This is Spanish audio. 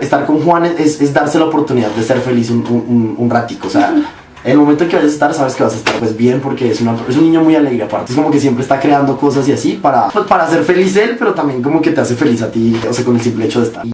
Estar con Juan es, es darse la oportunidad de ser feliz un, un, un ratico, o sea, en el momento en que vayas a estar, sabes que vas a estar pues bien porque es, una, es un niño muy alegre aparte, es como que siempre está creando cosas y así para, pues, para hacer feliz él, pero también como que te hace feliz a ti, o sea, con el simple hecho de estar.